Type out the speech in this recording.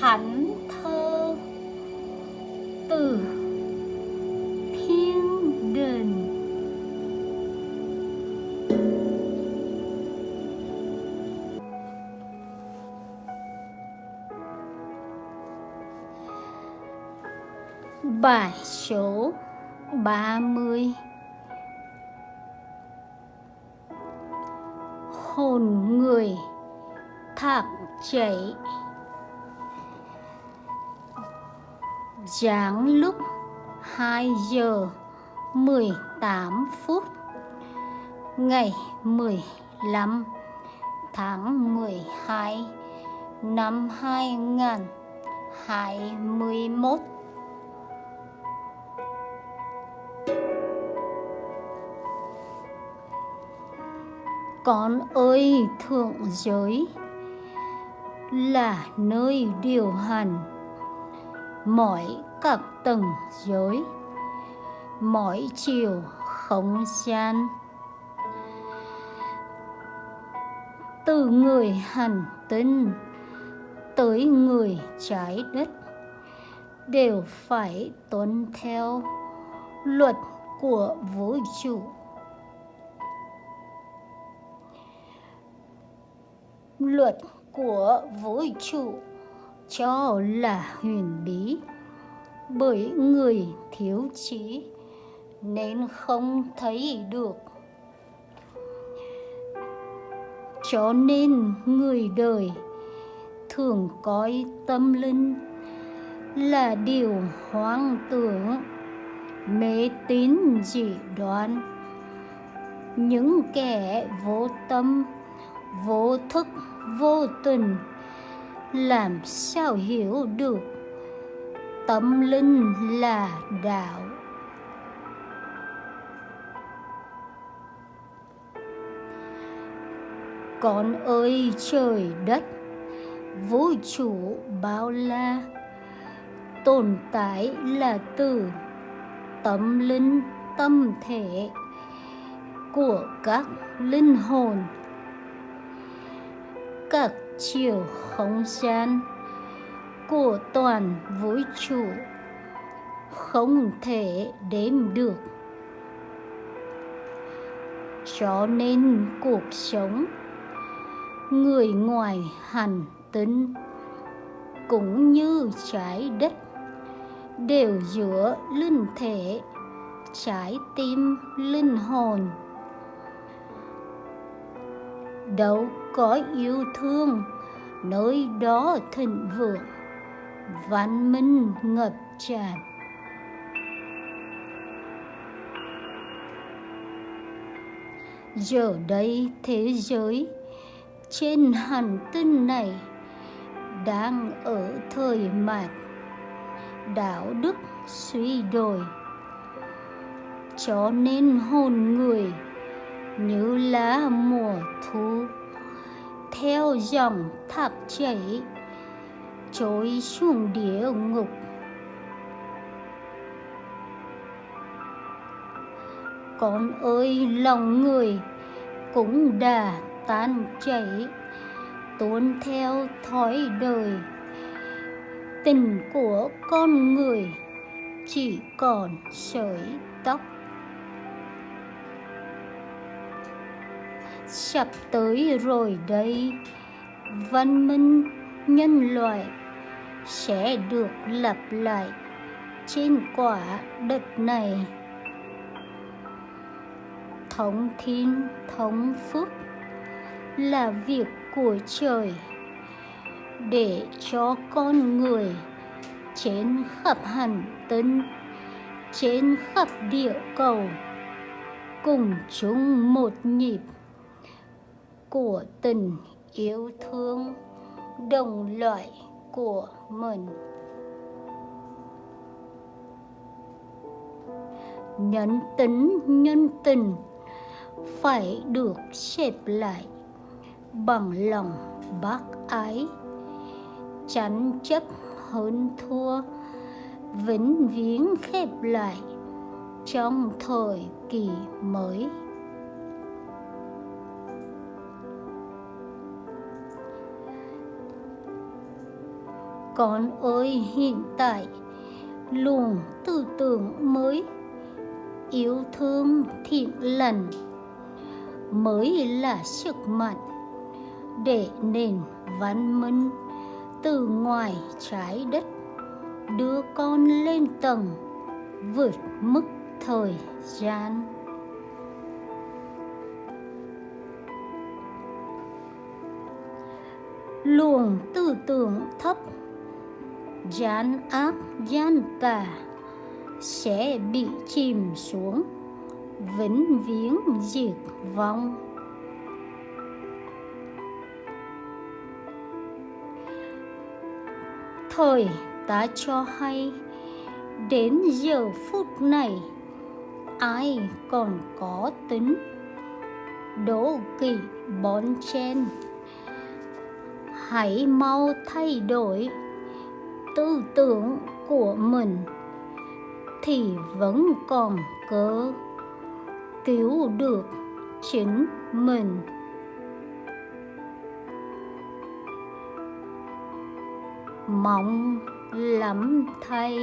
thánh thơ từ thiên đình Bài số 30 Hồn người thạc chảy. Giáng lúc 2 giờ 18 phút, Ngày 15 tháng 12 năm 2021 Con ơi, thượng giới, là nơi điều hành mỗi các tầng giới mỗi chiều không gian. Từ người hành tinh tới người trái đất đều phải tuân theo luật của vũ trụ. Luật của vũ trụ cho là huyền bí. Bởi người thiếu trí nên không thấy được. Cho nên người đời thường coi tâm linh là điều hoang tưởng, mê tín dị đoan. Những kẻ vô tâm, vô thức, vô tình làm sao hiểu được? Tâm linh là đạo. Con ơi, trời đất, vũ trụ bao la, tồn tại là từ tâm linh tâm thể của các linh hồn. Các chiều không gian của toàn vũ trụ. Không thể đếm được. Cho nên cuộc sống, người ngoài hành tinh, cũng như trái đất, đều giữa linh thể, trái tim linh hồn đâu có yêu thương. Nơi đó thịnh vượng, văn minh ngập tràn. Giờ đây thế giới trên hành tinh này đang ở thời mạt. Đạo đức suy đồi, cho nên hồn người như lá mùa thu, theo dòng thác chảy, trôi xuống địa ngục. Con ơi, lòng người cũng đã tan chảy, tuôn theo thói đời. Tình của con người chỉ còn sợi tóc. Sắp tới rồi đây. Văn minh nhân loại sẽ được lặp lại trên quả đất này. Thống thiên, thống phúc là việc của trời để cho con người trên khắp hành tinh, trên khắp địa cầu cùng chung một nhịp của tình yêu thương, đồng loại của mình. Nhân tính, nhân tình phải được xếp lại bằng lòng bác ái tránh chấp hơn thua, vĩnh viễn khép lại trong thời kỳ mới. Con ơi, hiện tại luồng tư tưởng mới, yêu thương thiện lành mới là sức mạnh để nền văn minh từ ngoài trái đất đưa con lên tầng vượt mức thời gian. Luồng tư tưởng thấp gian ác gian tà sẽ bị chìm xuống. Vĩnh viễn diệt vong. Thời ta cho hay, đến giờ phút này, ai còn có tính? Đố kỵ bón chen, hãy mau thay đổi tư tưởng của mình thì vẫn còn cơ cứu được chính mình. Mong lắm thay